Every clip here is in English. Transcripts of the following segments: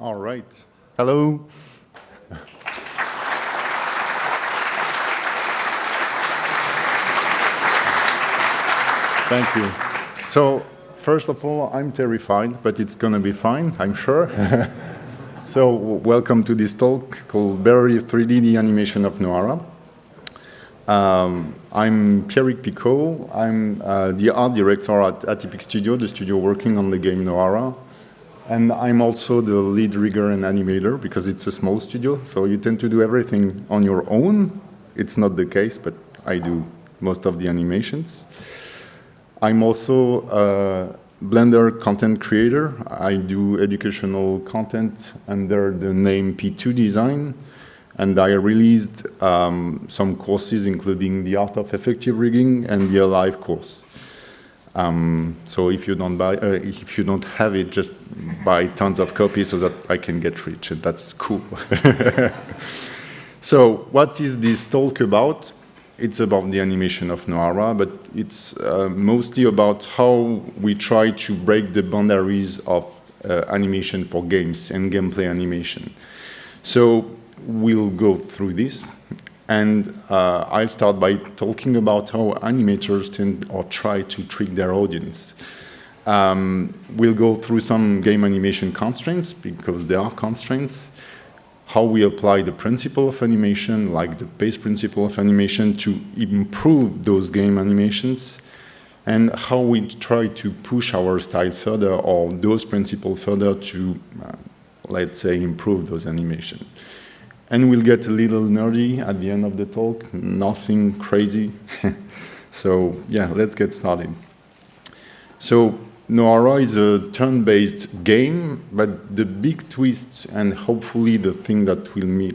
All right. Hello. Thank you. So, first of all, I'm terrified, but it's going to be fine, I'm sure. so, welcome to this talk called Barely 3D the Animation of Noara. Um, I'm Pierrick Picaut. I'm uh, the art director at Atypique Studio, the studio working on the game Noara. And I'm also the lead rigger and animator because it's a small studio, so you tend to do everything on your own. It's not the case, but I do most of the animations. I'm also a Blender content creator. I do educational content under the name P2Design. And I released um, some courses, including the Art of Effective Rigging and the Alive course. Um, so if you don't buy, uh, if you don't have it, just buy tons of copies so that I can get rich, and that's cool. so what is this talk about? it's about the animation of Noara, but it's uh, mostly about how we try to break the boundaries of uh, animation for games and gameplay animation. So we'll go through this, and uh, I'll start by talking about how animators tend or try to trick their audience. Um, we'll go through some game animation constraints, because there are constraints, how we apply the principle of animation, like the pace principle of animation, to improve those game animations, and how we try to push our style further or those principles further to, uh, let's say, improve those animations. And we'll get a little nerdy at the end of the talk, nothing crazy. so yeah, let's get started. So Noara is a turn-based game, but the big twist and hopefully the thing that will, me,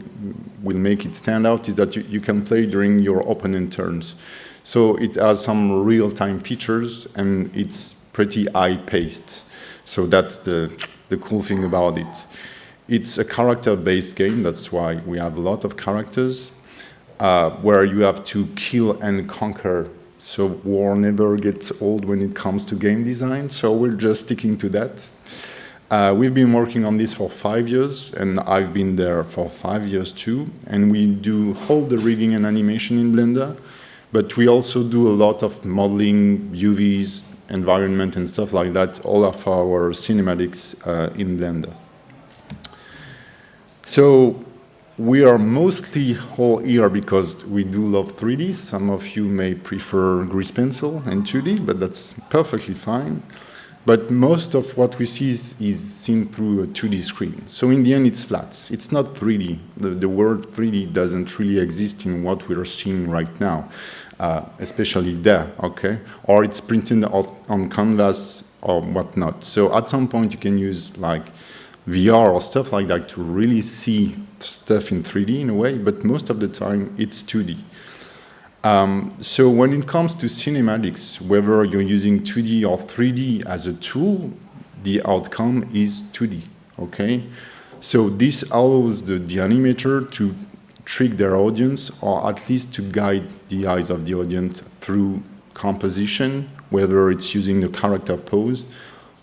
will make it stand out is that you, you can play during your opponent turns. So it has some real-time features and it's pretty high-paced. So that's the, the cool thing about it. It's a character-based game, that's why we have a lot of characters, uh, where you have to kill and conquer so war never gets old when it comes to game design, so we're just sticking to that. Uh, we've been working on this for five years, and I've been there for five years too, and we do all the rigging and animation in Blender, but we also do a lot of modeling, UVs, environment and stuff like that, all of our cinematics uh, in Blender. So we are mostly all here because we do love 3D. Some of you may prefer grease pencil and 2D, but that's perfectly fine. But most of what we see is, is, seen through a 2D screen. So in the end, it's flat. It's not 3D. The, the word 3D doesn't really exist in what we are seeing right now, uh, especially there, okay? Or it's printed on canvas or whatnot. So at some point, you can use like VR or stuff like that to really see stuff in 3D in a way, but most of the time it's 2D. Um, so when it comes to cinematics, whether you're using 2D or 3D as a tool, the outcome is 2D, okay? So this allows the, the animator to trick their audience or at least to guide the eyes of the audience through composition, whether it's using the character pose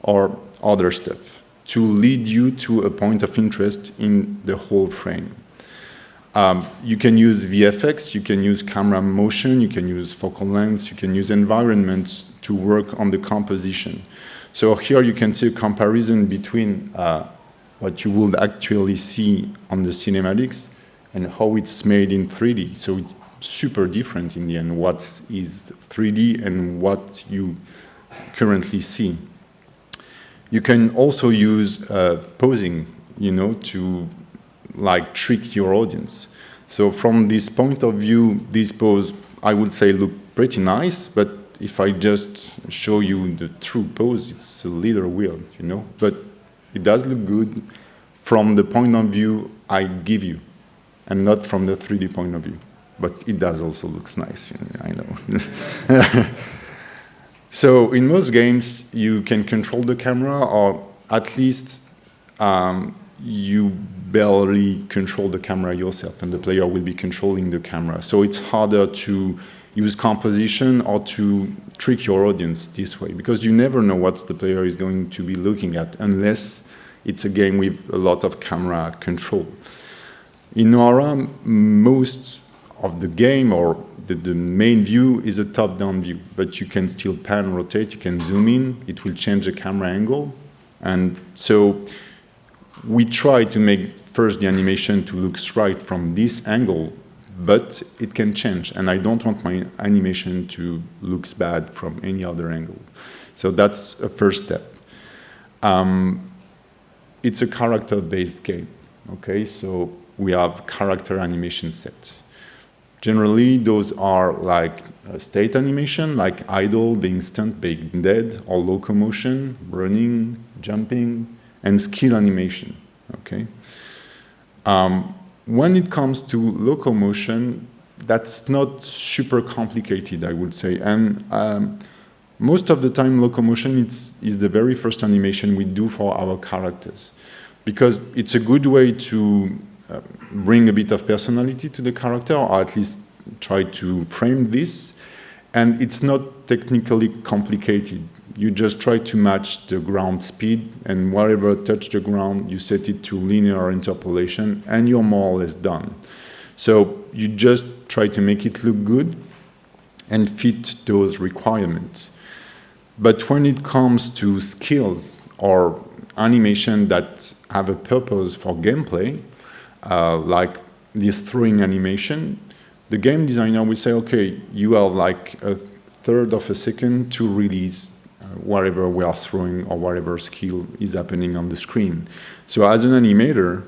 or other stuff to lead you to a point of interest in the whole frame. Um, you can use VFX, you can use camera motion, you can use focal lengths, you can use environments to work on the composition. So here you can see a comparison between uh, what you would actually see on the cinematics and how it's made in 3D. So it's super different in the end, what is 3D and what you currently see. You can also use uh, posing, you know, to like trick your audience. So from this point of view, this pose, I would say, look pretty nice, but if I just show you the true pose, it's a little weird, you know, but it does look good from the point of view I give you, and not from the 3D point of view. But it does also looks nice, I know. So in most games, you can control the camera, or at least um, you barely control the camera yourself, and the player will be controlling the camera. So it's harder to use composition or to trick your audience this way, because you never know what the player is going to be looking at, unless it's a game with a lot of camera control. In Noara, most of the game or the, the main view is a top-down view, but you can still pan, rotate, you can zoom in, it will change the camera angle. And so we try to make first the animation to look straight from this angle, but it can change. And I don't want my animation to look bad from any other angle. So that's a first step. Um, it's a character-based game, okay? So we have character animation set. Generally, those are like state animation, like idle, being stunned, being dead, or locomotion, running, jumping, and skill animation, okay? Um, when it comes to locomotion, that's not super complicated, I would say. And um, most of the time, locomotion is, is the very first animation we do for our characters because it's a good way to bring a bit of personality to the character or at least try to frame this. And it's not technically complicated. You just try to match the ground speed and wherever touch the ground, you set it to linear interpolation and you're more or less done. So you just try to make it look good and fit those requirements. But when it comes to skills or animation that have a purpose for gameplay, uh, like this throwing animation, the game designer will say, okay, you have like a third of a second to release uh, whatever we are throwing or whatever skill is happening on the screen. So as an animator,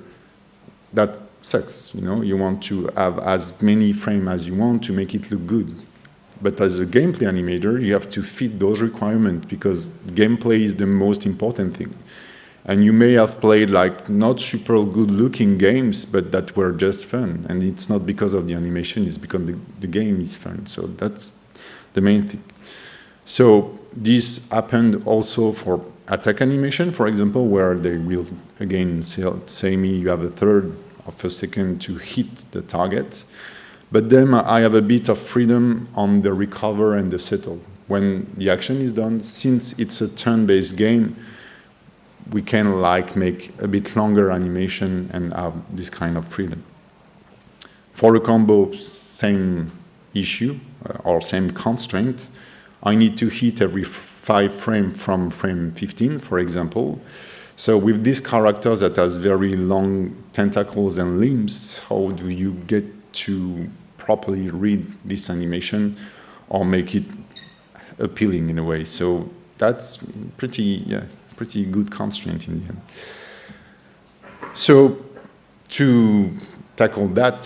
that sucks, you know, you want to have as many frames as you want to make it look good. But as a gameplay animator, you have to fit those requirements because gameplay is the most important thing. And you may have played like not super good looking games, but that were just fun. And it's not because of the animation, it's because the, the game is fun. So that's the main thing. So this happened also for attack animation, for example, where they will again say, me you have a third of a second to hit the target. But then I have a bit of freedom on the recover and the settle. When the action is done, since it's a turn-based game, we can like make a bit longer animation and have this kind of freedom. For the combo, same issue uh, or same constraint. I need to hit every five frame from frame 15, for example. So with this character that has very long tentacles and limbs, how do you get to properly read this animation or make it appealing in a way? So that's pretty, yeah, pretty good constraint in the end. So to tackle that,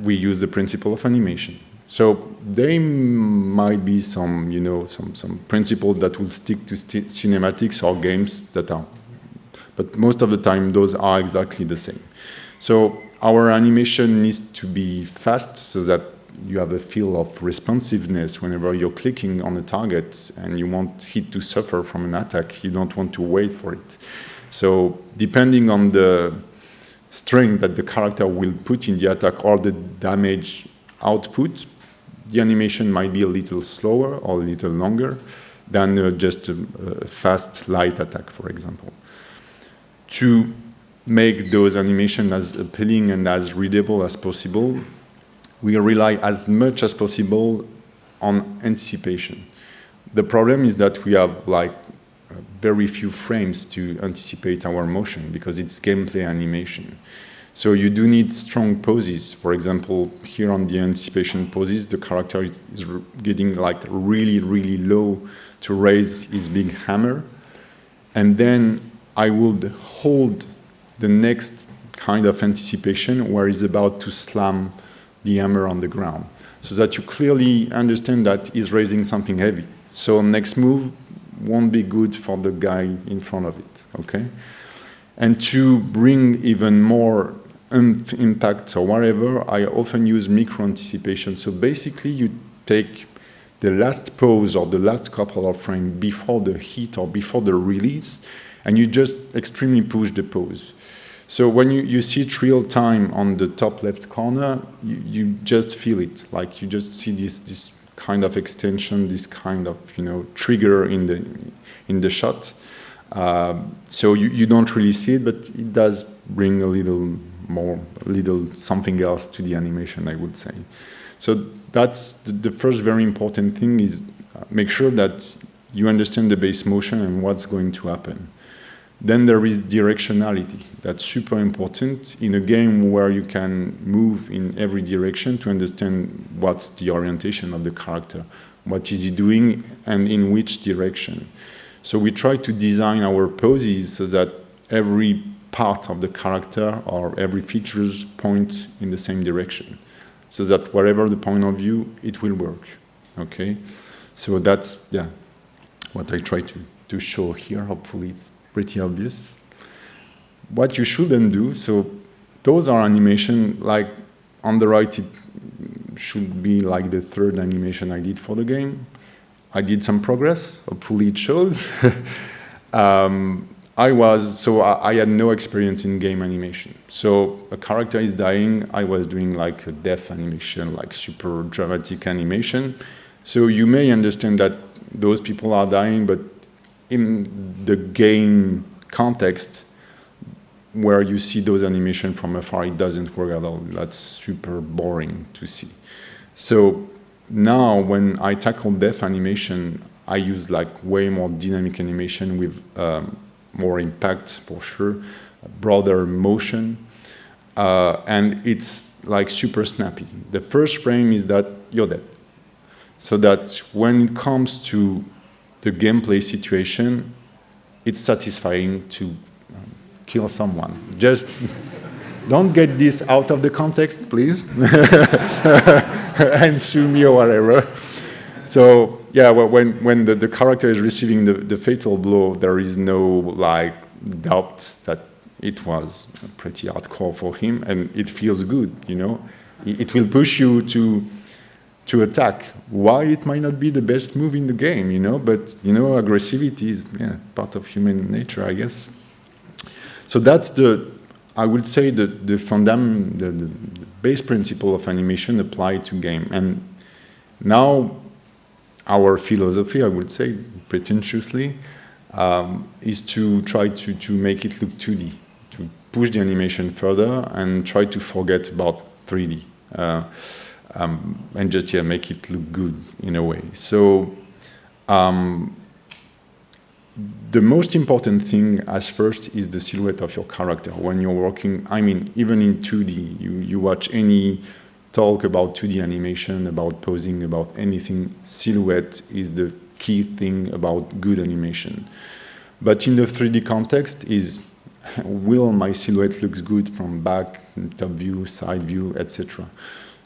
we use the principle of animation. So there might be some, you know, some, some principles that will stick to cinematics or games that are, but most of the time those are exactly the same. So our animation needs to be fast so that you have a feel of responsiveness whenever you're clicking on a target and you want it to suffer from an attack. You don't want to wait for it. So depending on the strength that the character will put in the attack or the damage output, the animation might be a little slower or a little longer than uh, just a, a fast light attack, for example. To make those animations as appealing and as readable as possible, we rely as much as possible on anticipation. The problem is that we have like very few frames to anticipate our motion because it's gameplay animation. So you do need strong poses. For example, here on the anticipation poses, the character is getting like really, really low to raise his big hammer. And then I would hold the next kind of anticipation where he's about to slam the hammer on the ground so that you clearly understand that he's raising something heavy. So next move won't be good for the guy in front of it, okay? And to bring even more impact or whatever, I often use micro-anticipation. So basically you take the last pose or the last couple of frames before the hit or before the release, and you just extremely push the pose. So when you, you see it real time on the top left corner, you, you just feel it. Like you just see this, this kind of extension, this kind of, you know, trigger in the, in the shot. Um, so you, you don't really see it, but it does bring a little more, a little something else to the animation, I would say. So that's the, the first very important thing is uh, make sure that you understand the base motion and what's going to happen. Then there is directionality. That's super important in a game where you can move in every direction to understand what's the orientation of the character, what is he doing, and in which direction. So we try to design our poses so that every part of the character or every features point in the same direction, so that whatever the point of view, it will work. Okay, so that's yeah, what I try to to show here. Hopefully, it's pretty obvious. What you shouldn't do, so those are animation, like on the right it should be like the third animation I did for the game. I did some progress, hopefully it shows. um, I was, so I, I, had no experience in game animation. So a character is dying, I was doing like a death animation, like super dramatic animation. So you may understand that those people are dying, but in the game context where you see those animation from afar, it doesn't work at all. That's super boring to see. So now when I tackle death animation, I use like way more dynamic animation with um, more impact for sure, broader motion, uh, and it's like super snappy. The first frame is that you're dead. So that when it comes to the gameplay situation, it's satisfying to um, kill someone. Just don't get this out of the context, please, and sue me or whatever. So yeah, well, when when the, the character is receiving the, the fatal blow, there is no like doubt that it was pretty hardcore for him, and it feels good. You know, it, it will push you to to attack. Why it might not be the best move in the game, you know, but you know, aggressivity is yeah, part of human nature, I guess. So that's the, I would say the the fundam, the, the, base principle of animation applied to game. And now our philosophy, I would say, pretentiously, um, is to try to, to make it look 2D, to push the animation further and try to forget about 3D. Uh, um, and just yeah, make it look good in a way. So um, the most important thing as first is the silhouette of your character. When you're working, I mean, even in 2D, you, you watch any talk about 2D animation, about posing, about anything, silhouette is the key thing about good animation. But in the 3D context is, will my silhouette looks good from back, top view, side view, etc.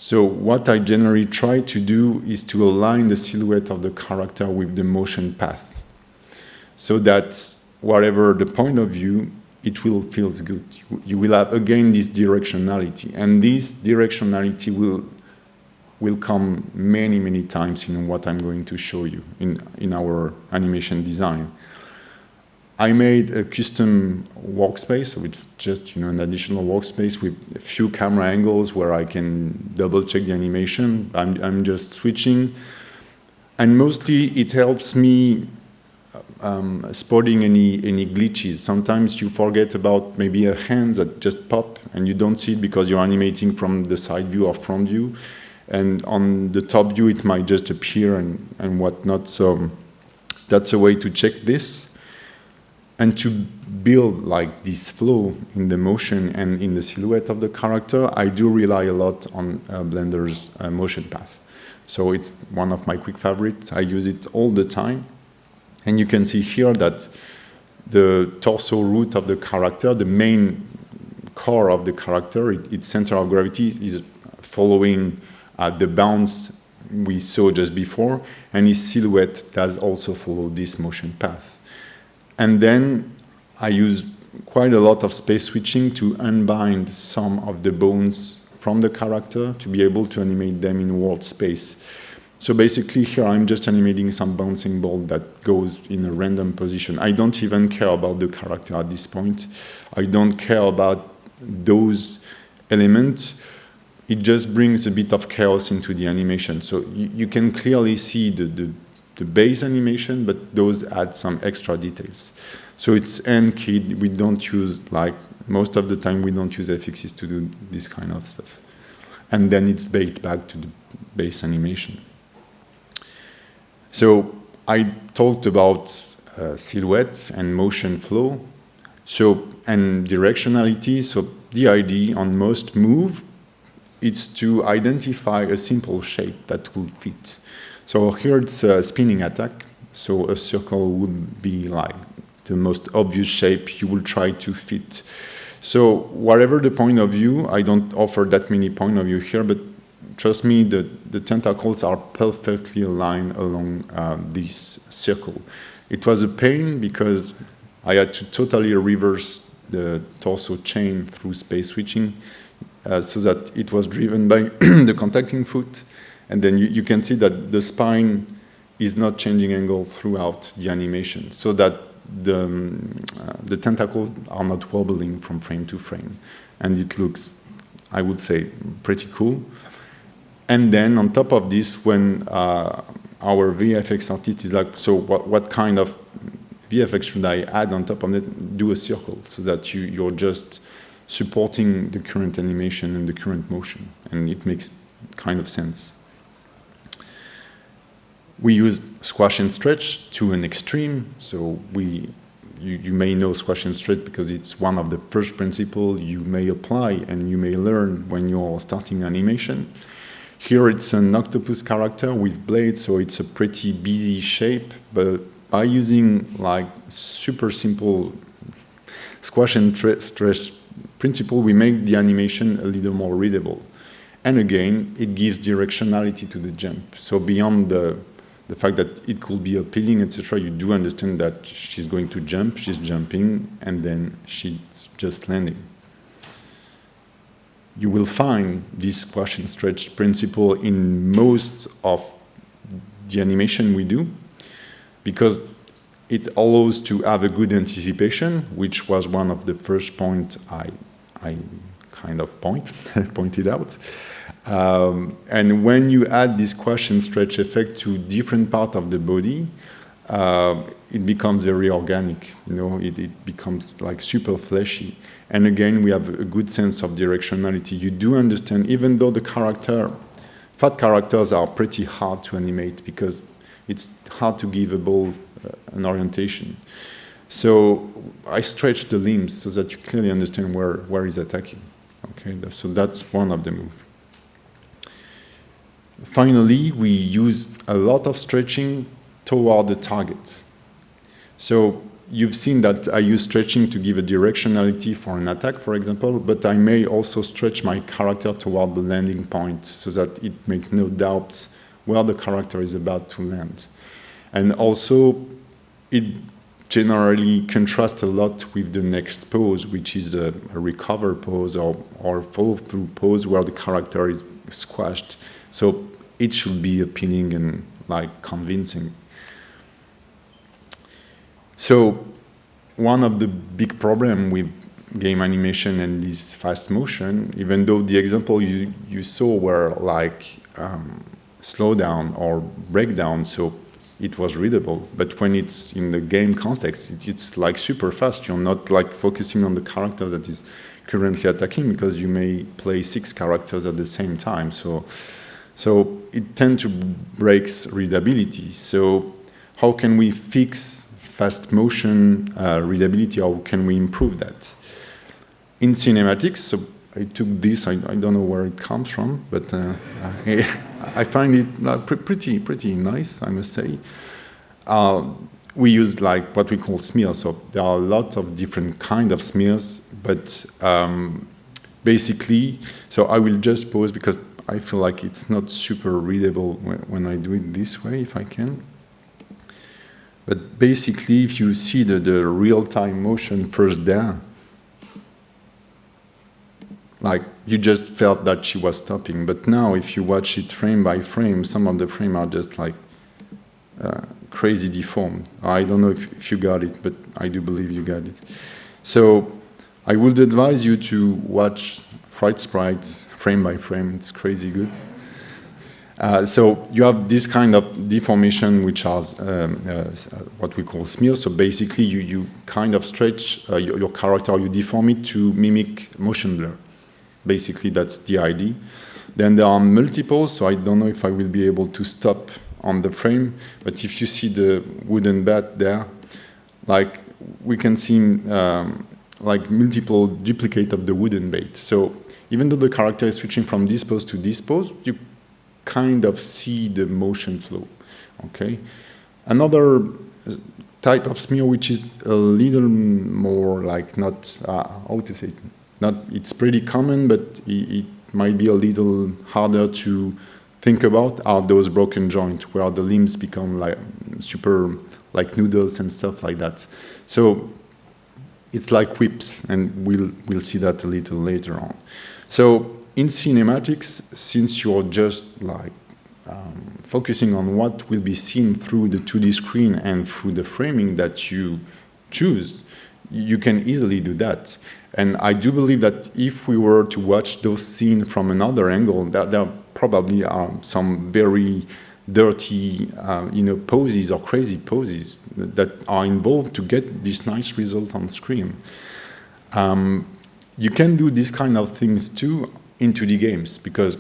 So what I generally try to do is to align the silhouette of the character with the motion path so that whatever the point of view, it will feel good. You will have again this directionality and this directionality will will come many, many times in what I'm going to show you in, in our animation design. I made a custom workspace, which just you know an additional workspace with a few camera angles where I can double check the animation. I'm, I'm just switching, and mostly it helps me um, spotting any any glitches. Sometimes you forget about maybe a hand that just pop and you don't see it because you're animating from the side view or front view, and on the top view it might just appear and and whatnot. So that's a way to check this and to build like this flow in the motion and in the silhouette of the character, I do rely a lot on uh, Blender's uh, motion path. So it's one of my quick favorites. I use it all the time. And you can see here that the torso root of the character, the main core of the character, it, its center of gravity is following uh, the bounce we saw just before, and his silhouette does also follow this motion path. And then I use quite a lot of space switching to unbind some of the bones from the character to be able to animate them in world space. So basically here I'm just animating some bouncing ball that goes in a random position. I don't even care about the character at this point. I don't care about those elements. It just brings a bit of chaos into the animation. So you, you can clearly see the, the the base animation, but those add some extra details. So it's n-keyed. We don't use, like, most of the time we don't use FXs to do this kind of stuff. And then it's baked back to the base animation. So I talked about uh, silhouette and motion flow. So, and directionality. So the idea on most move is to identify a simple shape that will fit. So here it's a spinning attack. So a circle would be like the most obvious shape you will try to fit. So whatever the point of view, I don't offer that many point of view here, but trust me, the, the tentacles are perfectly aligned along uh, this circle. It was a pain because I had to totally reverse the torso chain through space switching uh, so that it was driven by the contacting foot. And then you, you, can see that the spine is not changing angle throughout the animation so that the, um, uh, the tentacles are not wobbling from frame to frame. And it looks, I would say, pretty cool. And then on top of this, when uh, our VFX artist is like, so what, what kind of VFX should I add on top of it? Do a circle so that you, you're just supporting the current animation and the current motion. And it makes kind of sense. We use squash and stretch to an extreme. So we, you, you may know squash and stretch because it's one of the first principles you may apply and you may learn when you're starting animation. Here it's an octopus character with blades, so it's a pretty busy shape, but by using like super simple squash and stretch principle, we make the animation a little more readable. And again, it gives directionality to the jump. So beyond the, the fact that it could be appealing, etc., you do understand that she's going to jump, she's jumping, and then she's just landing you will find this squash and stretch principle in most of the animation we do because it allows to have a good anticipation, which was one of the first points I, I kind of point, pointed out. Um, and when you add this and stretch effect to different part of the body, uh, it becomes very organic, you know, it, it becomes like super fleshy. And again, we have a good sense of directionality. You do understand, even though the character, fat characters are pretty hard to animate because it's hard to give a ball uh, an orientation. So I stretch the limbs so that you clearly understand where, where he's attacking. Okay, so that's one of the moves. Finally, we use a lot of stretching toward the target. So you've seen that I use stretching to give a directionality for an attack, for example, but I may also stretch my character toward the landing point so that it makes no doubt where the character is about to land. And also, it generally contrasts a lot with the next pose, which is a, a recover pose or, or follow-through pose where the character is squashed. So it should be appealing and like convincing. So one of the big problem with game animation and this fast motion, even though the example you, you saw were like um, slowdown or breakdown, so it was readable. But when it's in the game context, it, it's like super fast. You're not like focusing on the character that is currently attacking because you may play six characters at the same time. So, so it tends to breaks readability. So how can we fix fast motion uh, readability, how can we improve that? In cinematics, so I took this, I, I don't know where it comes from, but uh, I, I, find it uh, pretty, pretty nice, I must say. Uh, we use like what we call smears, so there are a lot of different kind of smears, but um, basically, so I will just pause because I feel like it's not super readable when, I do it this way, if I can. But basically, if you see the, the real-time motion first there, like you just felt that she was stopping. But now, if you watch it frame by frame, some of the frame are just like uh, crazy deformed. I don't know if, if you got it, but I do believe you got it. So I would advise you to watch Fright Sprites frame by frame. It's crazy good. Uh, so you have this kind of deformation, which has um, uh, what we call smears. So basically, you, you kind of stretch uh, your, your, character, you deform it to mimic motion blur. Basically, that's the idea. Then there are multiples, so I don't know if I will be able to stop on the frame, but if you see the wooden bat there, like we can see um, like multiple duplicate of the wooden bait. So even though the character is switching from this pose to this pose, you kind of see the motion flow, okay? Another type of smear which is a little more like not, uh, how to say it, not, it's pretty common, but it, it might be a little harder to think about are those broken joints where the limbs become like super like noodles and stuff like that. So it's like whips, and we'll we'll see that a little later on. So in cinematics, since you're just like um, focusing on what will be seen through the 2D screen and through the framing that you choose, you can easily do that. And I do believe that if we were to watch those scenes from another angle, that there probably are some very dirty, uh, you know, poses or crazy poses that are involved to get this nice result on screen. Um, you can do these kind of things too in 2D games because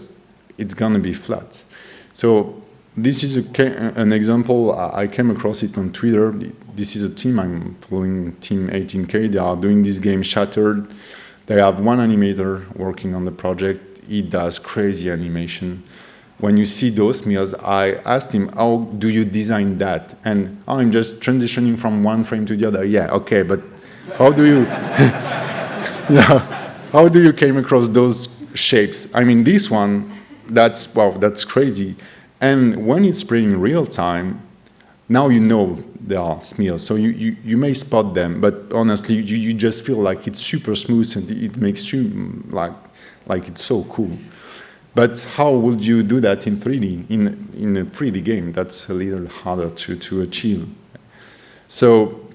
it's gonna be flat. So this is a, an example, I came across it on Twitter. This is a team I'm following, Team 18K. They are doing this game Shattered. They have one animator working on the project. He does crazy animation. When you see those smears, I asked him, how do you design that? And oh, I'm just transitioning from one frame to the other. Yeah, okay, but how do you, yeah, how do you came across those shapes? I mean, this one, that's, wow, that's crazy. And when it's spraying real time, now you know there are smears, so you, you, you may spot them, but honestly, you, you just feel like it's super smooth and it makes you mm, like, like it's so cool. But how would you do that in 3D, in, in a 3D game? That's a little harder to, to achieve. So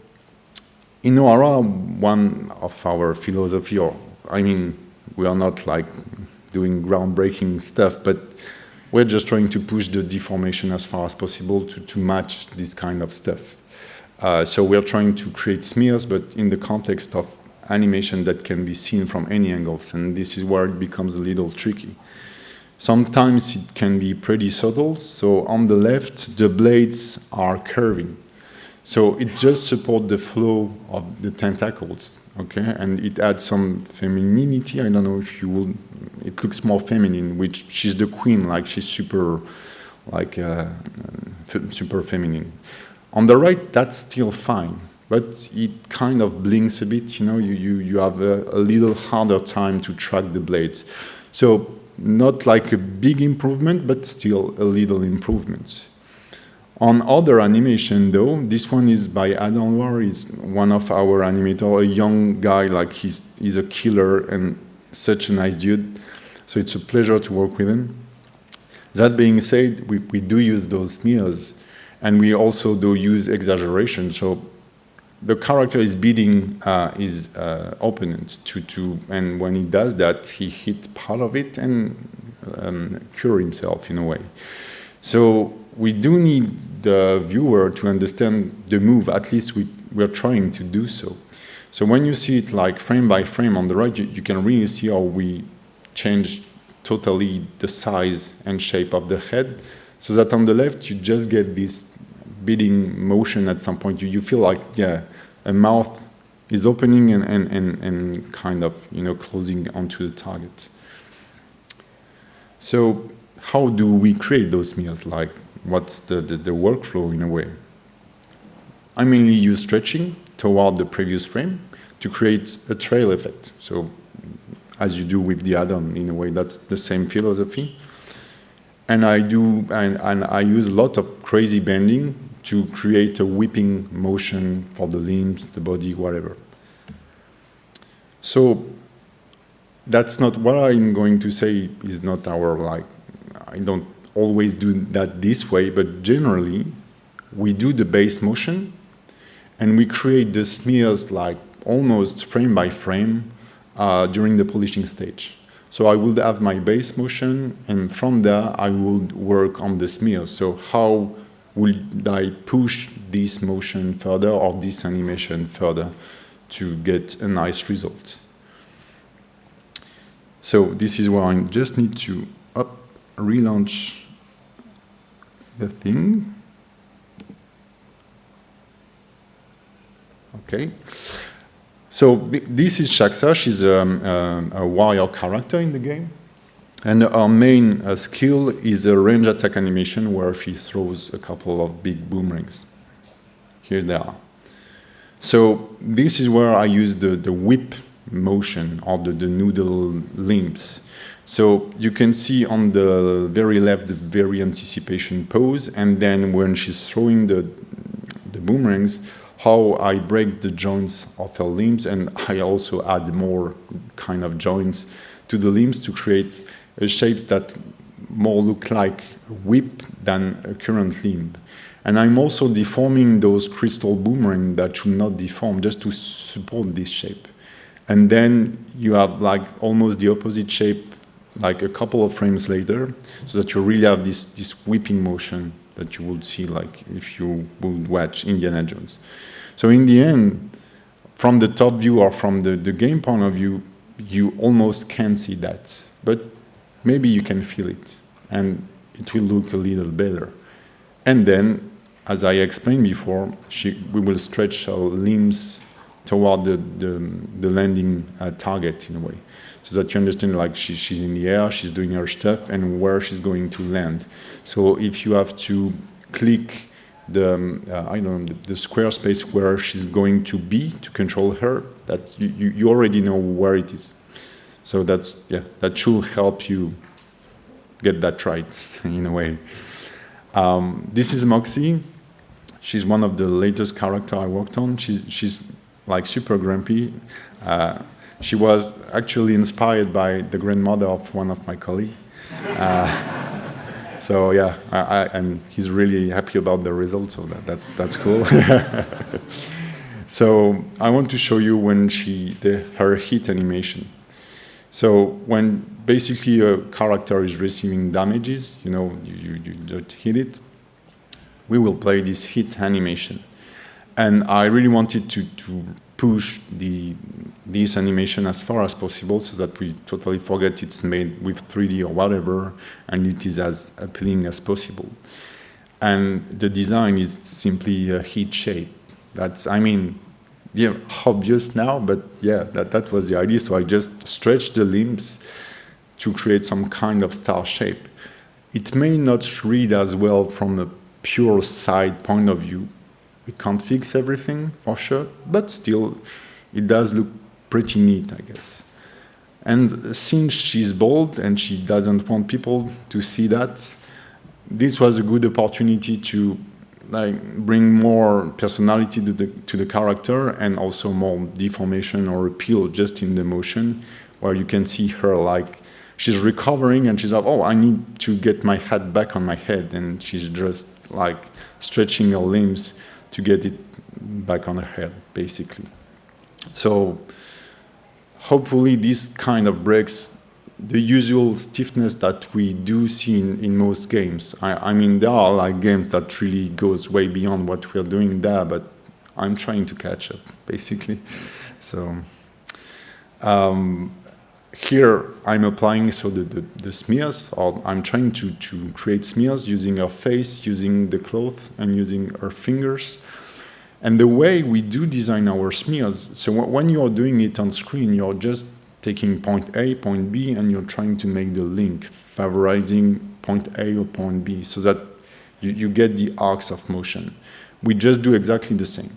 in Noara, one of our philosophy, or I mean, we are not like doing groundbreaking stuff, but we're just trying to push the deformation as far as possible to, to match this kind of stuff. Uh, so we're trying to create smears, but in the context of animation that can be seen from any angles, and this is where it becomes a little tricky. Sometimes it can be pretty subtle, so on the left, the blades are curving. So it just supports the flow of the tentacles, okay? And it adds some femininity. I don't know if you will, it looks more feminine, which she's the queen, like she's super, like uh, super feminine. On the right, that's still fine, but it kind of blinks a bit, you know, you, you, you have a, a little harder time to track the blades. So not like a big improvement, but still a little improvement. On other animation though, this one is by Adam Loire, he's one of our animator, a young guy, like he's, he's a killer and such a nice dude. So it's a pleasure to work with him. That being said, we, we do use those smears and we also do use exaggeration. So the character is beating uh, his uh, opponent to, to, and when he does that, he hit part of it and um, cure himself in a way. So we do need the viewer to understand the move, at least we, we're trying to do so. So when you see it like frame by frame on the right, you, you can really see how we change totally the size and shape of the head, so that on the left you just get this beating motion at some point. You, you feel like, yeah, a mouth is opening and, and, and, and kind of, you know, closing onto the target. So how do we create those meals? Like, what's the, the, the workflow in a way? I mainly use stretching toward the previous frame to create a trail effect. So as you do with the add-on, in a way, that's the same philosophy. And I do, and, and I use a lot of crazy bending to create a whipping motion for the limbs, the body, whatever. So that's not what I'm going to say is not our like, I don't always do that this way, but generally we do the base motion and we create the smears like almost frame by frame uh, during the polishing stage. So I would have my base motion, and from there I would work on the smears. So how would I push this motion further or this animation further to get a nice result? So this is where I just need to up, relaunch the thing. Okay. So this is Shaksa. She's a, um, a, warrior character in the game. And our main uh, skill is a range attack animation where she throws a couple of big boomerangs. Here they are. So this is where I use the, the whip motion or the, the noodle limbs. So you can see on the very left the very anticipation pose, and then when she's throwing the, the boomerangs, how I break the joints of her limbs and I also add more kind of joints to the limbs to create shapes that more look like whip than a current limb. And I'm also deforming those crystal boomerang that should not deform just to support this shape. And then you have like almost the opposite shape like a couple of frames later so that you really have this, this whipping motion that you would see like if you would watch Indiana Jones. So in the end, from the top view or from the, the game point of view, you almost can't see that. But maybe you can feel it, and it will look a little better. And then, as I explained before, she, we will stretch our limbs toward the, the, the landing uh, target in a way. So that you understand like she, she's in the air, she's doing her stuff, and where she's going to land. So if you have to click the um, uh, I don't know the, the, square space where she's going to be to control her that you, you, you, already know where it is. So that's yeah that should help you get that right in a way. Um, this is Moxie. She's one of the latest character I worked on. She's, she's like super grumpy. Uh, she was actually inspired by the grandmother of one of my colleagues uh, so yeah, I, I, and he's really happy about the result, so that, that's, that's cool. so I want to show you when she, the, her hit animation. So when basically a character is receiving damages, you know, you, you, you just hit it, we will play this hit animation. And I really wanted to, to push the, this animation as far as possible so that we totally forget it's made with 3D or whatever, and it is as appealing as possible. And the design is simply a heat shape. That's, I mean, yeah, obvious now, but yeah, that, that was the idea. So I just stretched the limbs to create some kind of star shape. It may not read as well from a pure side point of view, we can't fix everything for sure, but still it does look pretty neat, I guess. And since she's bold and she doesn't want people to see that, this was a good opportunity to like bring more personality to the to the character and also more deformation or appeal just in the motion, where you can see her like she's recovering and she's like, oh, I need to get my hat back on my head, and she's just like stretching her limbs to get it back on her head, basically. So hopefully this kind of breaks the usual stiffness that we do see in, in most games. I, I, mean, there are like games that really goes way beyond what we're doing there, but I'm trying to catch up, basically. So um, here I'm applying so the, the, the, smears, or I'm trying to, to create smears using our face, using the cloth, and using our fingers. And the way we do design our smears, so when you're doing it on screen, you're just taking point A, point B, and you're trying to make the link, favorizing point A or point B, so that you, you get the arcs of motion. We just do exactly the same.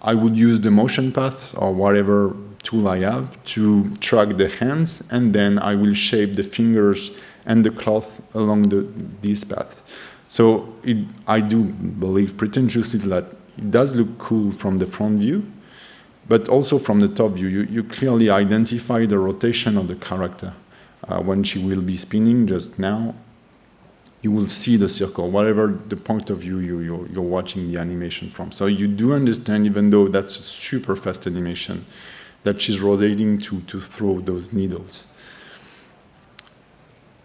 I would use the motion path or whatever tool I have to track the hands, and then I will shape the fingers and the cloth along the, this path. So it, I do believe pretentiously that it does look cool from the front view, but also from the top view. You, you clearly identify the rotation of the character. Uh, when she will be spinning just now, you will see the circle, whatever the point of view you, you're, you're watching the animation from. So you do understand, even though that's a super fast animation, that she's rotating to, to throw those needles.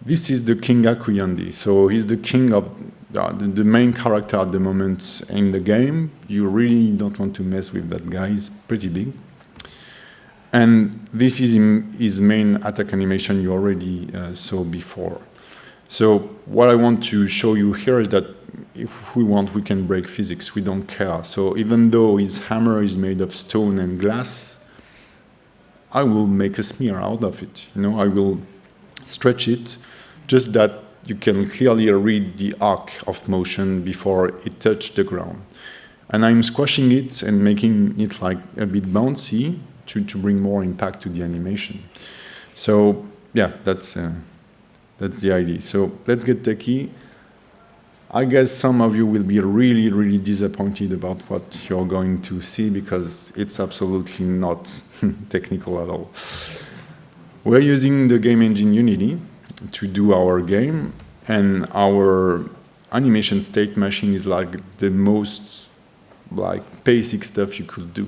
this is the King Akuyandi. So he's the king of uh, the, the, main character at the moment in the game. You really don't want to mess with that guy. He's pretty big. And this is his main attack animation you already uh, saw before. So what I want to show you here is that if we want, we can break physics. We don't care. So even though his hammer is made of stone and glass, I will make a smear out of it. You know, I will stretch it, just that you can clearly read the arc of motion before it touched the ground. And I'm squashing it and making it like a bit bouncy to, to bring more impact to the animation. So yeah, that's, uh, that's the idea. So let's get techie. I guess some of you will be really, really disappointed about what you're going to see because it's absolutely not technical at all. We're using the game engine Unity to do our game and our animation state machine is like the most like basic stuff you could do.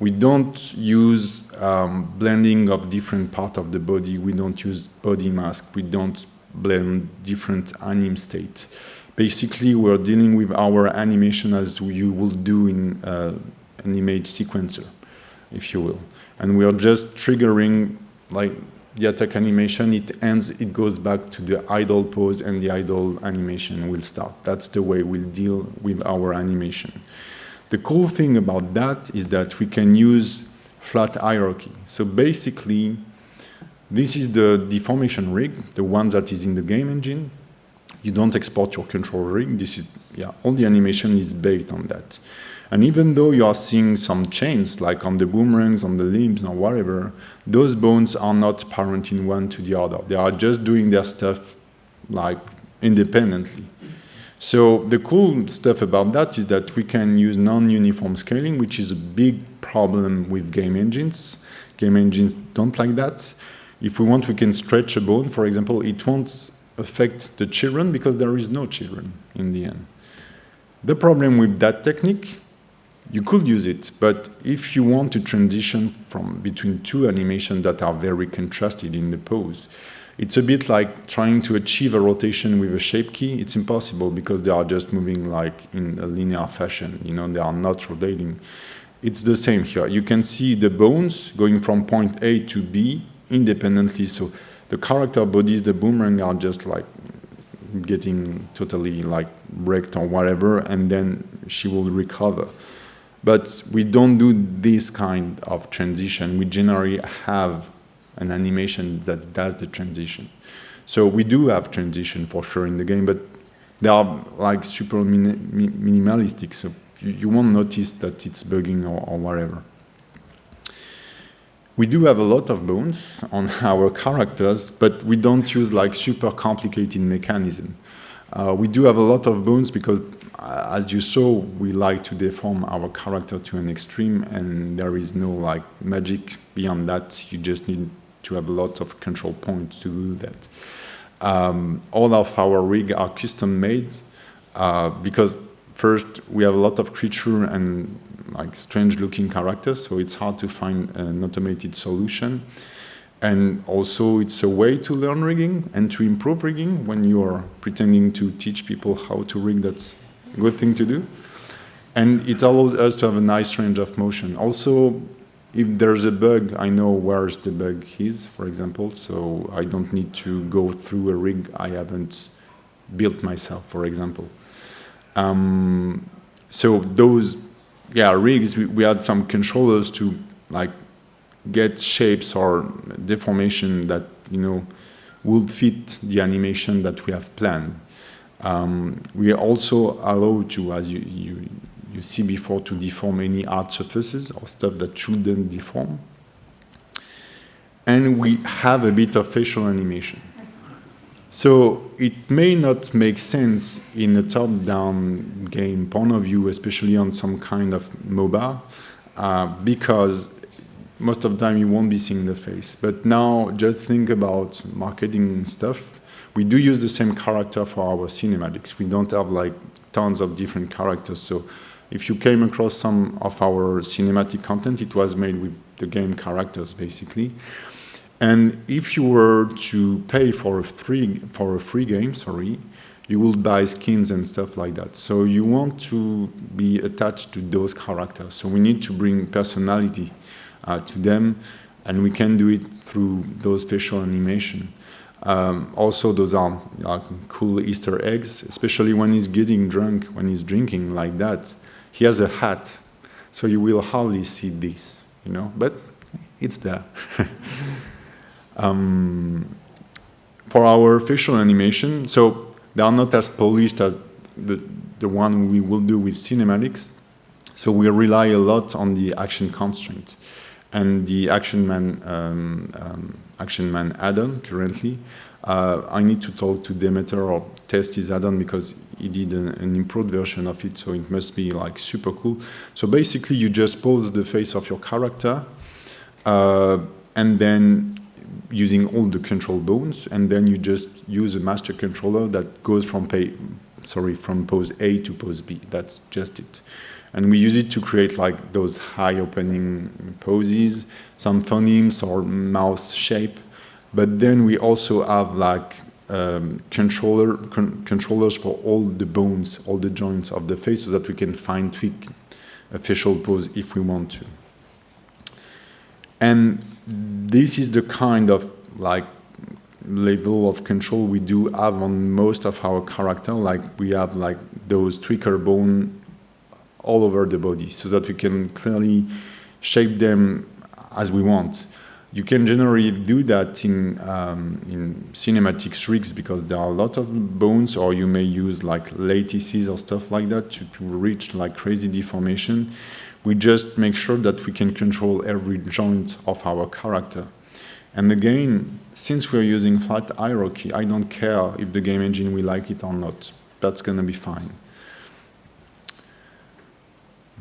We don't use um, blending of different part of the body. We don't use body mask. We don't blend different anim states basically we're dealing with our animation as you will do in uh, an image sequencer, if you will. And we are just triggering like the attack animation, it ends, it goes back to the idle pose and the idle animation will start. That's the way we'll deal with our animation. The cool thing about that is that we can use flat hierarchy. So basically, this is the deformation rig, the one that is in the game engine you don't export your control rig. This is, yeah, all the animation is based on that. And even though you are seeing some chains, like on the boomerangs, on the limbs, or whatever, those bones are not parenting one to the other. They are just doing their stuff like independently. So the cool stuff about that is that we can use non-uniform scaling, which is a big problem with game engines. Game engines don't like that. If we want, we can stretch a bone, for example, it won't affect the children because there is no children in the end. The problem with that technique, you could use it, but if you want to transition from between two animations that are very contrasted in the pose, it's a bit like trying to achieve a rotation with a shape key. It's impossible because they are just moving like in a linear fashion, you know, they are not rotating. It's the same here. You can see the bones going from point A to B independently. So the character bodies, the boomerang are just like getting totally like wrecked or whatever, and then she will recover. But we don't do this kind of transition. We generally have an animation that does the transition. So we do have transition for sure in the game, but they are like super min minimalistic, so you, you, won't notice that it's bugging or, or whatever. We do have a lot of bones on our characters, but we don't use like super complicated mechanism. Uh, we do have a lot of bones because, uh, as you saw, we like to deform our character to an extreme, and there is no like magic beyond that. You just need to have a lot of control points to do that. Um, all of our rig are custom made uh, because first we have a lot of creature and like strange looking characters, so it's hard to find an automated solution. And also it's a way to learn rigging and to improve rigging when you are pretending to teach people how to rig, that's a good thing to do. And it allows us to have a nice range of motion. Also, if there's a bug, I know where the bug is, for example, so I don't need to go through a rig I haven't built myself, for example. Um, so those yeah, rigs, we, we had some controllers to like get shapes or deformation that, you know, would fit the animation that we have planned. Um, we also allowed to, as you, you, you see before, to deform any hard surfaces or stuff that shouldn't deform. And we have a bit of facial animation. So it may not make sense in a top-down game point of view, especially on some kind of MOBA, uh, because most of the time you won't be seeing the face. But now just think about marketing stuff. We do use the same character for our cinematics. We don't have like tons of different characters. So if you came across some of our cinematic content, it was made with the game characters basically. And if you were to pay for a free for a free game, sorry, you will buy skins and stuff like that. So you want to be attached to those characters. So we need to bring personality uh, to them, and we can do it through those facial animation. Um, also, those are cool Easter eggs, especially when he's getting drunk, when he's drinking like that. He has a hat, so you will hardly see this, you know, but it's there. um, for our facial animation, so they are not as polished as the, the one we will do with cinematics, so we rely a lot on the action constraints and the Action Man, um, um, Action Man add-on currently. Uh, I need to talk to Demeter or test his add-on because he did an, an, improved version of it, so it must be like super cool. So basically, you just pose the face of your character, uh, and then using all the control bones, and then you just use a master controller that goes from pay, sorry, from pose A to pose B. That's just it. And we use it to create like those high opening poses, some phonemes or mouth shape. But then we also have like um, controller con controllers for all the bones, all the joints of the face so that we can fine tweak a facial pose if we want to. And this is the kind of like level of control we do have on most of our character. Like we have like those tweaker bone all over the body so that we can clearly shape them as we want. You can generally do that in, um, in cinematic rigs because there are a lot of bones or you may use like lattices or stuff like that to, to reach like crazy deformation. We just make sure that we can control every joint of our character. And again, since we're using flat hierarchy, I don't care if the game engine will like it or not. That's going to be fine.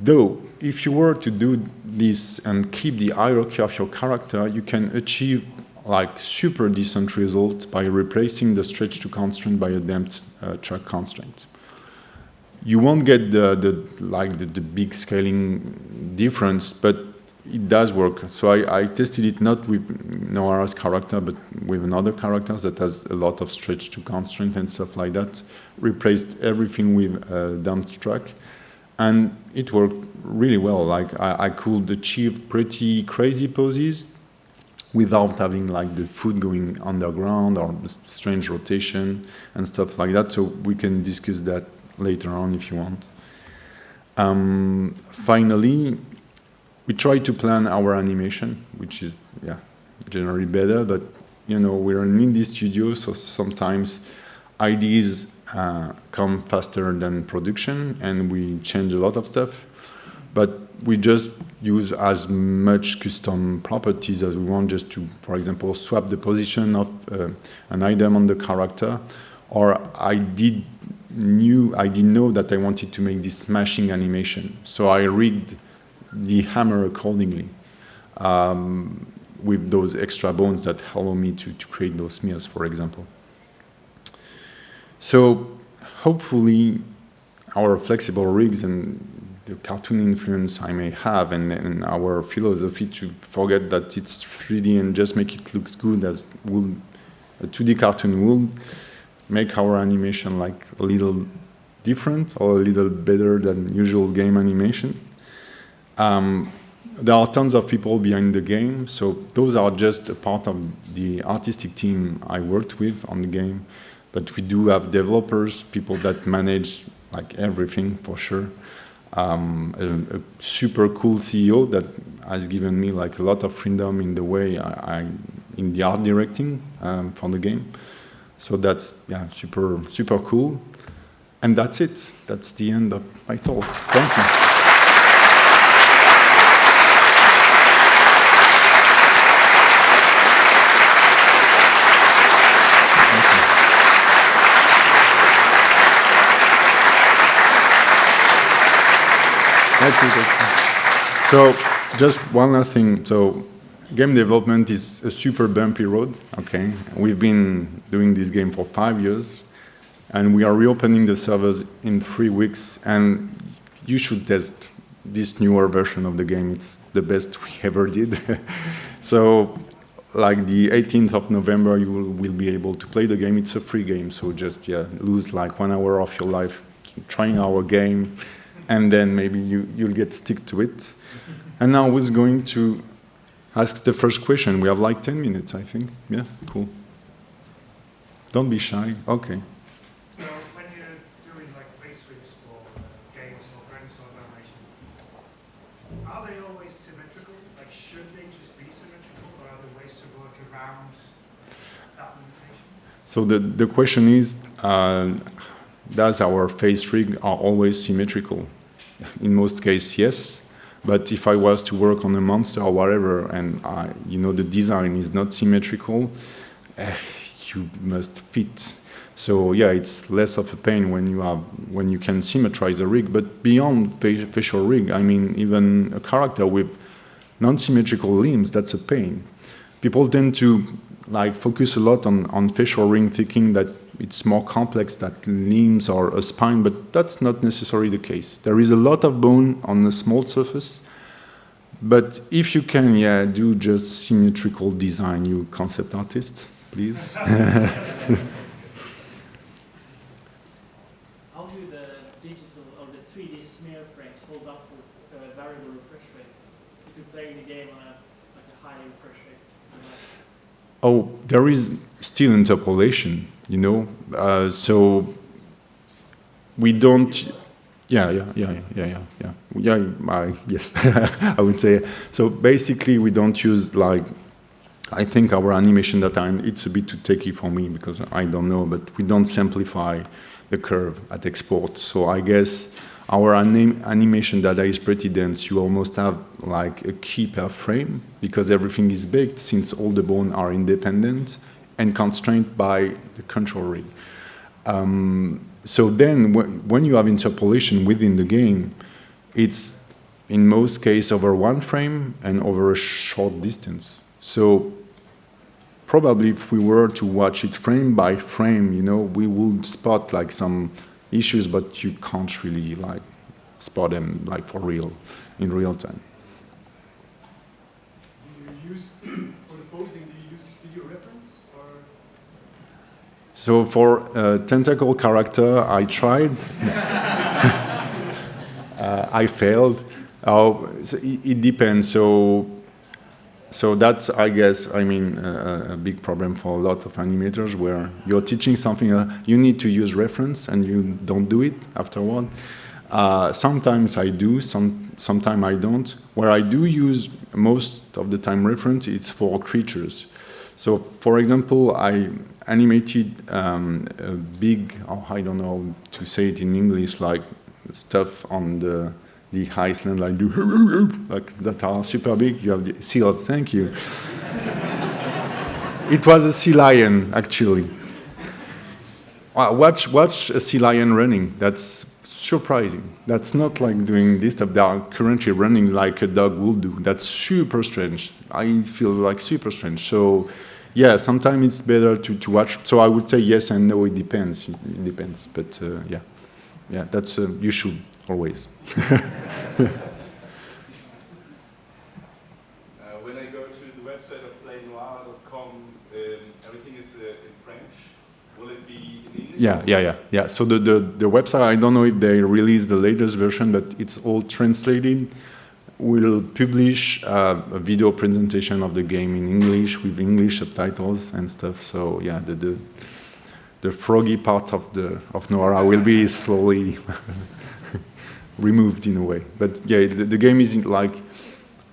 Though, if you were to do this and keep the hierarchy of your character, you can achieve like super decent results by replacing the stretch to constraint by a damped uh, track constraint. You won't get the, the like the, the, big scaling difference, but it does work. So I, I tested it not with Noara's character, but with another character that has a lot of stretch to constraint and stuff like that. Replaced everything with uh, a damped track and it worked really well. Like I, I, could achieve pretty crazy poses without having like the foot going underground or strange rotation and stuff like that. So we can discuss that later on if you want. Um, finally, we try to plan our animation, which is yeah generally better, but you know we're an indie studio, so sometimes ideas uh, come faster than production and we change a lot of stuff. But we just use as much custom properties as we want just to, for example, swap the position of uh, an item on the character. Or I did knew, I didn't know that I wanted to make this smashing animation. So I rigged the hammer accordingly um, with those extra bones that allow me to, to create those smears, for example. So hopefully our flexible rigs and the cartoon influence I may have and, and, our philosophy to forget that it's 3D and just make it look good as will a 2D cartoon will make our animation like a little different or a little better than usual game animation. Um, there are tons of people behind the game, so those are just a part of the artistic team I worked with on the game. But we do have developers, people that manage like everything for sure. Um, a, a, super cool CEO that has given me like a lot of freedom in the way I, I in the art directing um, for the game. So that's yeah, super super cool. And that's it. That's the end of my talk. Thank you. So just one last thing. So game development is a super bumpy road, okay? We've been doing this game for five years, and we are reopening the servers in three weeks, and you should test this newer version of the game. It's the best we ever did. so like the 18th of November, you will, will, be able to play the game. It's a free game, so just yeah, lose like one hour of your life trying our game, and then maybe you, you'll get stick to it. And now who's going to ask the first question? We have like 10 minutes, I think. Yeah, cool. Don't be shy. Okay. So when you're doing like basics for games or graphics organization, are they always symmetrical? Like, should they just be symmetrical, or are there ways to work around that limitation? So the, the question is, uh, does our face rig are always symmetrical? In most cases, yes. But if I was to work on a monster or whatever, and I, you know the design is not symmetrical, uh, you must fit. So yeah, it's less of a pain when you have when you can symmetrize a rig. But beyond facial rig, I mean, even a character with non-symmetrical limbs, that's a pain. People tend to like focus a lot on, on facial rig thinking that it's more complex that limbs or a spine, but that's not necessarily the case. There is a lot of bone on a small surface, but if you can, yeah, do just symmetrical design, you concept artists, please. How do the digital or the 3D smear frames hold up with uh, variable refresh rates if you're playing the game on a, like a high refresh rate? Oh, there is still interpolation, you know. Uh, so we don't. Yeah, yeah, yeah, yeah, yeah, yeah. Yeah, I, yes, I would say. So basically, we don't use like. I think our animation data, and it's a bit too techy for me because I don't know, but we don't simplify the curve at export. So I guess our anim animation data is pretty dense. You almost have like a key per frame because everything is baked since all the bone are independent and constrained by the control rig. Um, so then when you have interpolation within the game, it's in most cases over one frame and over a short distance. So probably if we were to watch it frame by frame, you know, we would spot like some issues, but you can't really like spot them like for real, in real time. Do you use, for the posing, do you use video reference? Or? So for tentacle character, I tried. uh, I failed. Oh, so it, it depends. So so that's, I guess, I mean, uh, a big problem for a lot of animators where you're teaching something, uh, you need to use reference and you don't do it afterward. Uh, sometimes I do, some, sometimes I don't. Where I do use most of the time reference, it's for creatures. So, for example, I animated um, big, oh, I don't know to say it in English, like stuff on the the Iceland like like that are super big. You have the seals. Thank you. it was a sea lion actually. Watch watch a sea lion running. That's surprising. That's not like doing this stuff. They are currently running like a dog will do. That's super strange. I feel like super strange. So yeah, sometimes it's better to, to watch. So I would say yes and no, it depends. It depends. But uh, yeah, yeah, that's, uh, you should always. uh, when I go to the website of playnoir.com, um, everything is uh, in French. Will it be in English? Yeah, yeah, yeah, yeah. So the, the, the website, I don't know if they released the latest version, but it's all translated. We'll publish a video presentation of the game in English with English subtitles and stuff. So yeah, the, the, the froggy part of the of Noara will be slowly removed in a way. But yeah, the, the game is like,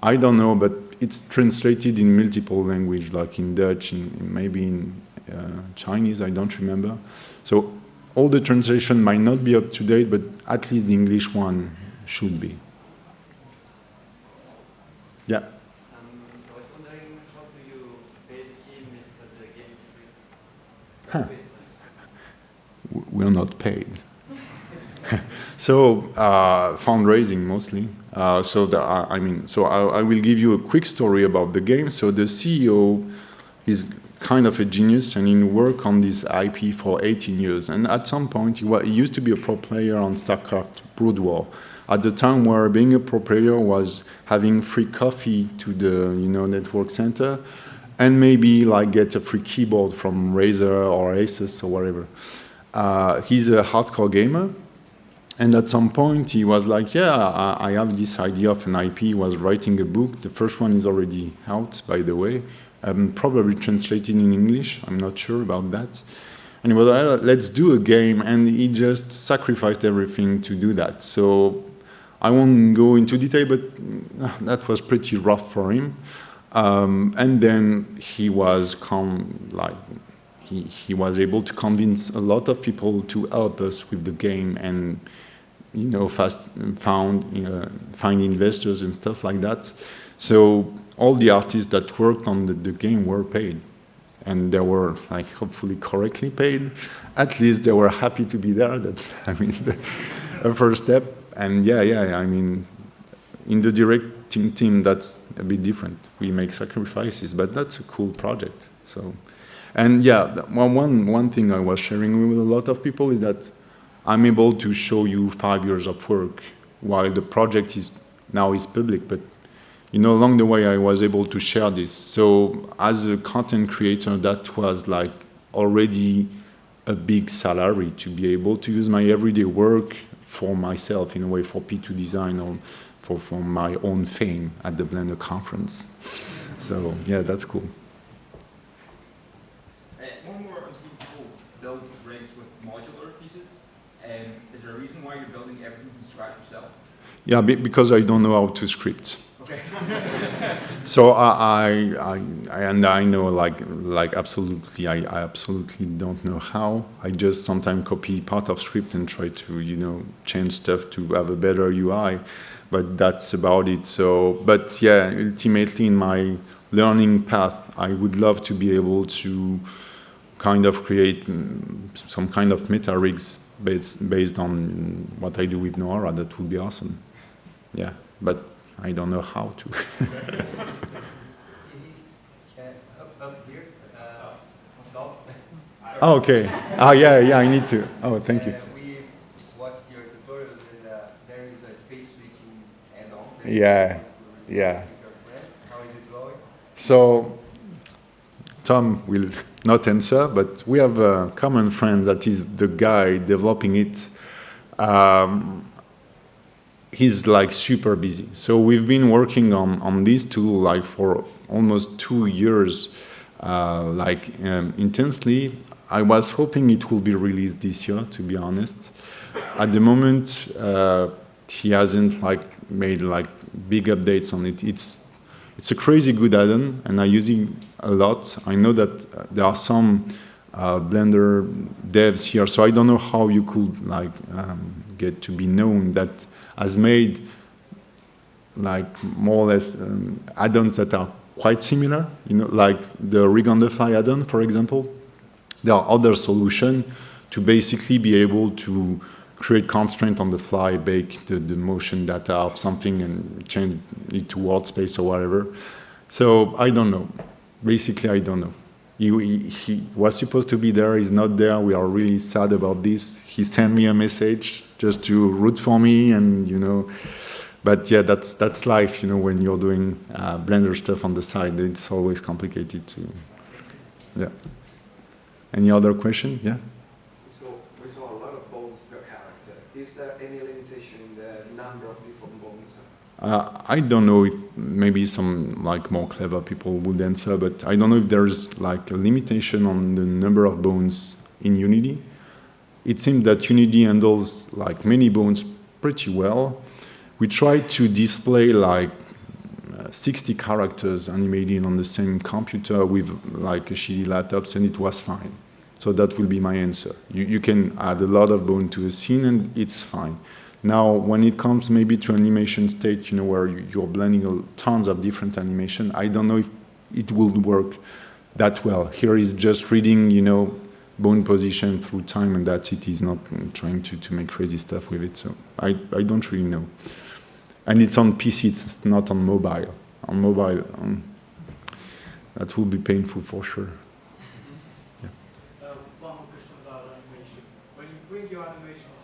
I don't know, but it's translated in multiple language, like in Dutch, and maybe in uh, Chinese, I don't remember. So all the translation might not be up to date, but at least the English one should be. Yeah. Um, I was wondering, how do you pay the team if the game is free? We're not paid. so uh, fundraising mostly. Uh, so the, uh, I mean, so I, I, will give you a quick story about the game. So the CEO is kind of a genius and he worked on this IP for 18 years. And at some point, he, he used to be a pro player on StarCraft Brood War. At the time where being a pro player was having free coffee to the you know network center, and maybe like get a free keyboard from Razer or Asus or whatever. Uh, he's a hardcore gamer, and at some point he was like, yeah, I, have this idea of an IP, he was writing a book. The first one is already out, by the way, um, probably translated in English, I'm not sure about that. And he was like, let's do a game, and he just sacrificed everything to do that. So I won't go into detail, but uh, that was pretty rough for him. Um, and then he was like he, he was able to convince a lot of people to help us with the game and you know fast found uh, find investors and stuff like that. So all the artists that worked on the, the game were paid and they were like hopefully correctly paid. At least they were happy to be there. That's I mean the first step. And yeah, yeah, I mean in the directing team team that's a bit different. We make sacrifices, but that's a cool project. So, and yeah, one, one, one thing I was sharing with a lot of people is that I'm able to show you five years of work while the project is now is public, but you know, along the way I was able to share this. So as a content creator, that was like already a big salary to be able to use my everyday work for myself in a way for P2Design or for, for my own fame at the Blender conference. So yeah, that's cool. Uh, one more, I'm seeing people build rigs with modular pieces. Um, is there a reason why you're building everything from scratch yourself? Yeah, because I don't know how to script. Okay. so I, I, I, and I know like, like absolutely, I, I absolutely don't know how. I just sometimes copy part of script and try to, you know, change stuff to have a better UI but that's about it. So, but yeah, ultimately in my learning path, I would love to be able to kind of create mm, some kind of meta rigs based, based on what I do with Noara. That would be awesome. Yeah, but I don't know how to. oh, okay. Oh, yeah, yeah, I need to. Oh, thank you. Yeah, yeah. So, Tom will not answer, but we have a common friend that is the guy developing it. Um, he's like super busy. So we've been working on, on this tool like for almost two years, uh, like um, intensely. I was hoping it will be released this year, to be honest. At the moment, uh, he hasn't like made like big updates on it. It's it's a crazy good add-on, and I use it a lot. I know that there are some uh, Blender devs here, so I don't know how you could like um, get to be known that has made like more or less um, add-ons that are quite similar. You know, like the rig on the fly add-on, for example. There are other solutions to basically be able to create constraint on the fly, bake the, the motion data of something and change it to world space or whatever. So I don't know. Basically, I don't know. He, he, he, was supposed to be there, he's not there. We are really sad about this. He sent me a message just to root for me and, you know, but yeah, that's, that's life, you know, when you're doing uh, Blender stuff on the side, it's always complicated to, yeah. Any other question? Yeah? Uh, I don't know if maybe some like more clever people would answer, but I don't know if there's like a limitation on the number of bones in Unity. It seems that Unity handles like many bones pretty well. We tried to display like uh, 60 characters animated on the same computer with like a shitty laptops and it was fine. So that will be my answer. You, you can add a lot of bone to a scene and it's fine. Now, when it comes maybe to animation state, you know, where you're blending tons of different animation, I don't know if it will work that well. Here is just reading, you know, bone position through time and that's it. He's not trying to, to make crazy stuff with it. So I, I don't really know. And it's on PC, it's not on mobile. On mobile, um, that will be painful for sure. animation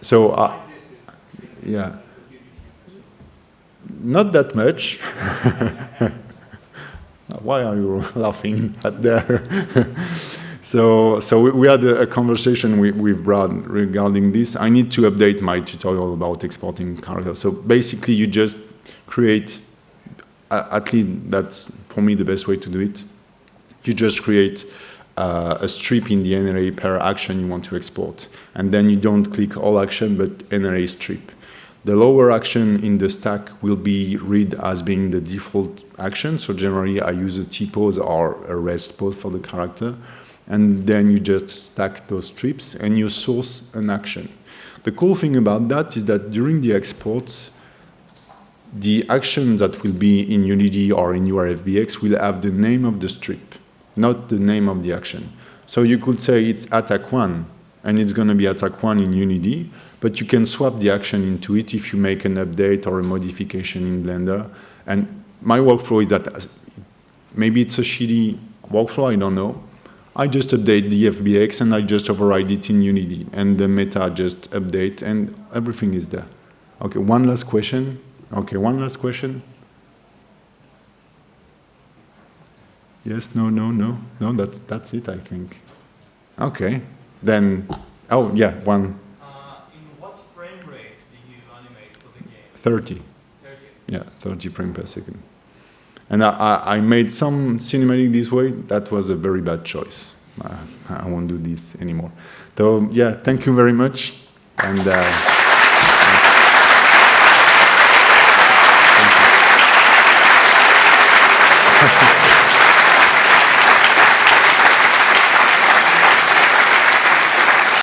So, uh, yeah. not that much. Why are you laughing at that? so, so we, we had a, a conversation with, with Brad regarding this. I need to update my tutorial about exporting characters. So basically, you just create, uh, at least that's for me the best way to do it. You just create uh, a strip in the NLA per action you want to export. And then you don't click all action, but NLA strip. The lower action in the stack will be read as being the default action. So generally I use a T-pose or a rest pose for the character. And then you just stack those strips and you source an action. The cool thing about that is that during the exports, the action that will be in Unity or in your FBX will have the name of the strip, not the name of the action. So you could say it's attack one, and it's going to be attack one in Unity, but you can swap the action into it if you make an update or a modification in Blender. And my workflow is that maybe it's a shitty workflow, I don't know. I just update the FBX and I just override it in Unity and the meta just update and everything is there. Okay, one last question. Okay, one last question. Yes, no, no, no, no, that's, that's it, I think. Okay, then, oh, yeah, one, Uh, in what frame rate do you animate for the game? 30. 30. Yeah, 30 frames per second. And I, I, I made some cinematic this way. That was a very bad choice. Uh, I won't do this anymore. So yeah, thank you very much. And. Uh,